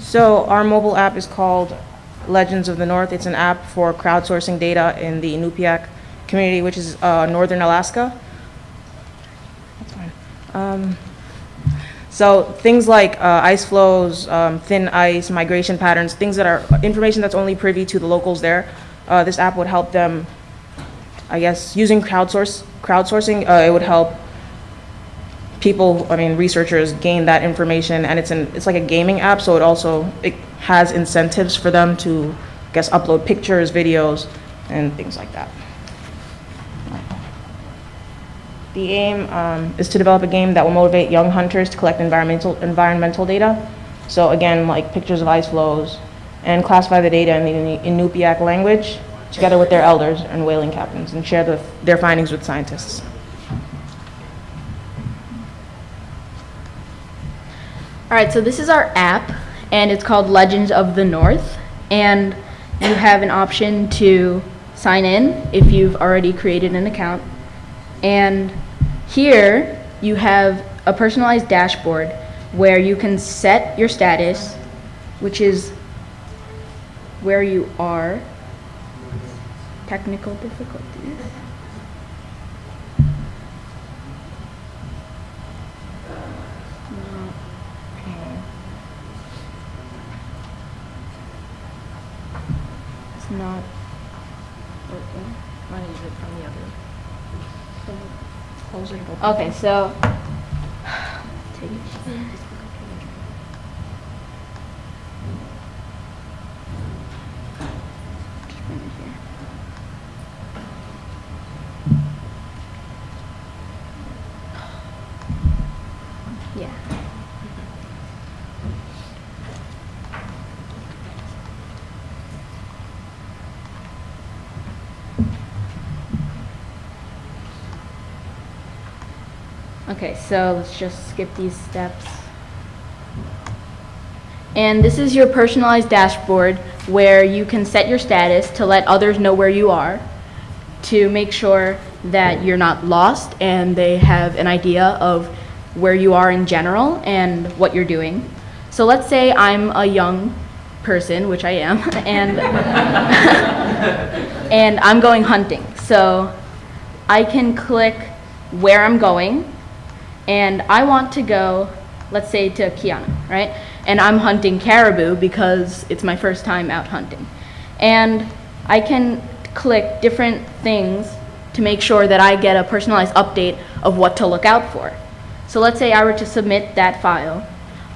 So our mobile app is called Legends of the North. It's an app for crowdsourcing data in the Inupiaq community, which is uh, northern Alaska. That's fine. Um, So things like uh, ice flows, um, thin ice, migration patterns, things that are, information that's only privy to the locals there, uh, this app would help them, I guess, using crowdsource, crowdsourcing, uh, it would help people, I mean, researchers gain that information, and it's an, it's like a gaming app, so it also, it has incentives for them to, I guess, upload pictures, videos, and things like that. The aim um, is to develop a game that will motivate young hunters to collect environmental, environmental data. So again, like pictures of ice flows, and classify the data in the Inupiaq language, together with their elders and whaling captains, and share the, their findings with scientists. All right, so this is our app, and it's called Legends of the North. And you have an option to sign in if you've already created an account. And here you have a personalized dashboard where you can set your status, which is where you are. Technical difficulties. It's not working. Mine is on the other. Close it. Okay, so. Take it. It here. Yeah. Okay, so let's just skip these steps. And this is your personalized dashboard where you can set your status to let others know where you are, to make sure that you're not lost and they have an idea of where you are in general and what you're doing. So let's say I'm a young person, which I am, and and I'm going hunting. So I can click where I'm going, and I want to go, let's say to Kiana, right? And I'm hunting caribou because it's my first time out hunting. And I can click different things to make sure that I get a personalized update of what to look out for. So let's say I were to submit that file.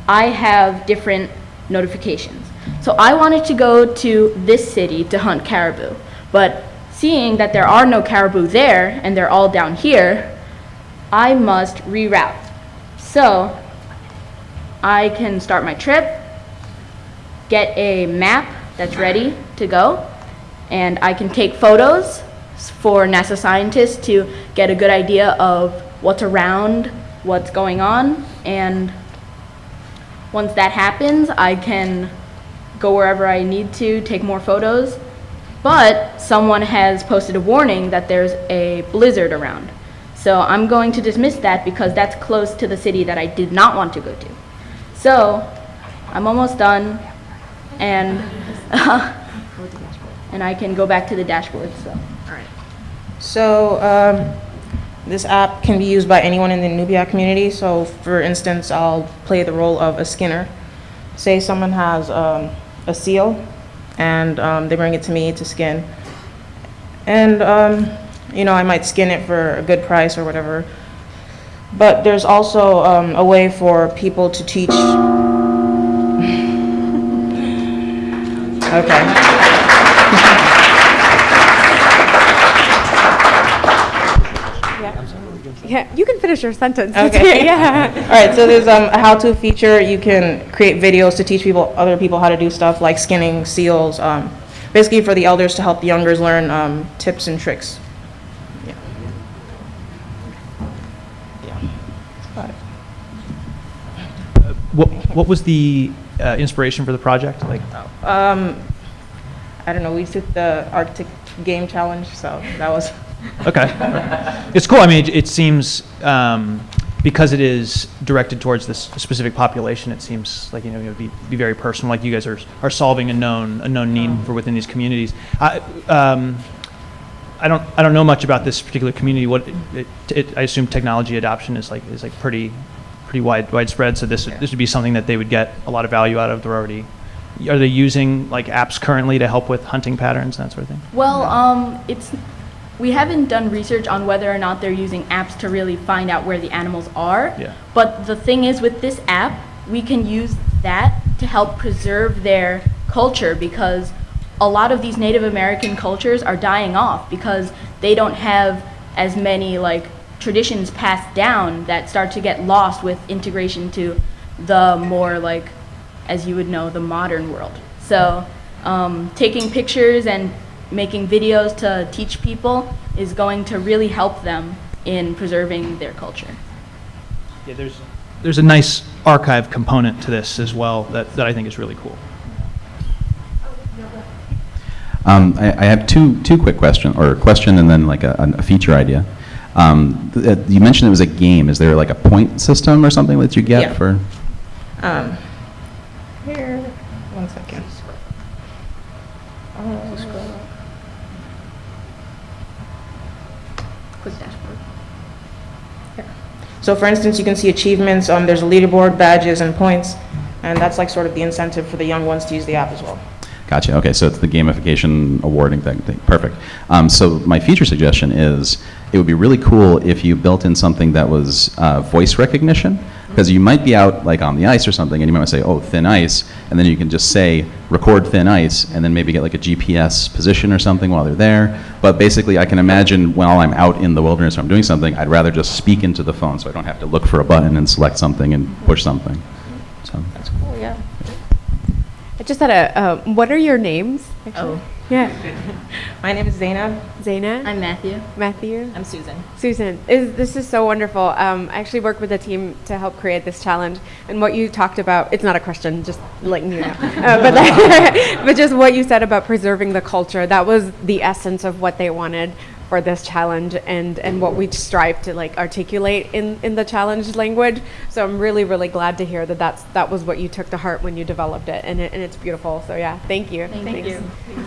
I have different notifications. So I wanted to go to this city to hunt caribou, but seeing that there are no caribou there and they're all down here, I must reroute. So I can start my trip, get a map that's ready to go, and I can take photos for NASA scientists to get a good idea of what's around, what's going on, and once that happens, I can go wherever I need to, take more photos. But someone has posted a warning that there's a blizzard around. So I'm going to dismiss that because that's close to the city that I did not want to go to. So I'm almost done and and I can go back to the dashboard. So So, um, this app can be used by anyone in the Inupiaq community. So, for instance, I'll play the role of a skinner. Say someone has um, a seal, and um, they bring it to me to skin. And, um, you know, I might skin it for a good price or whatever. But there's also um, a way for people to teach. okay. Yeah, you can finish your sentence. Okay. yeah. All right, so there's um, a how-to feature. You can create videos to teach people, other people how to do stuff like skinning seals. Um, basically, for the elders to help the youngers learn um, tips and tricks. Yeah. Yeah. Got it. What, what was the uh, inspiration for the project? Like, Um, I don't know. We took the Arctic Game Challenge, so that was. okay, it's cool. I mean, it, it seems um, because it is directed towards this specific population, it seems like, you know, it would be, be very personal, like you guys are, are solving a known, a known need for within these communities. I, um, I don't, I don't know much about this particular community. What, it, it, I assume technology adoption is like, is like pretty, pretty wide, widespread, so this, would- this would be something that they would get a lot of value out of. They're already, are they using like apps currently to help with hunting patterns and that sort of thing? Well, um, it's, we haven't done research on whether or not they're using apps to really find out where the animals are. Yeah. But the thing is, with this app, we can use that to help preserve their culture because a lot of these Native American cultures are dying off because they don't have as many like traditions passed down that start to get lost with integration to the more like, as you would know, the modern world. So um, taking pictures and making videos to teach people is going to really help them in preserving their culture. Yeah, there's, there's a nice archive component to this as well that, that I think is really cool. Um, I, I have two, two quick questions, or a question and then like a, a feature idea. Um, uh, you mentioned it was a game. Is there like a point system or something that you get Yeah. for? Um, here, one second. Uh, Quick dashboard. So for instance, you can see achievements, um, there's a leaderboard, badges, and points, and that's like sort of the incentive for the young ones to use the app as well. Gotcha. Okay, so it's the gamification awarding thing. thing. Perfect. Um, so my feature suggestion is it would be really cool if you built in something that was uh, voice recognition, because you might be out like on the ice or something, and you might say, "Oh, thin ice," and then you can just say, "Record thin ice," and then maybe get like a GPS position or something while they're there. But basically, I can imagine while I'm out in the wilderness or I'm doing something, I'd rather just speak into the phone, so I don't have to look for a button and select something and push something. So. That's cool, yeah. I just had a, uh, what are your names? actually? Oh, Yeah. my name is Zainab. Zaina? I'm Matthew. Matthew? I'm Susan. Susan, is, this is so wonderful. Um, I actually work with a team to help create this challenge, and what you talked about, it's not a question, just letting you know. Uh, but, that- but just what you said about preserving the culture, that was the essence of what they wanted for this challenge and, and what we strive to like articulate in, in the challenge language. So I'm really, really glad to hear that that's, that was what you took to heart when you developed it, and, it, and it's beautiful. So yeah, thank you. Thank Thanks. you.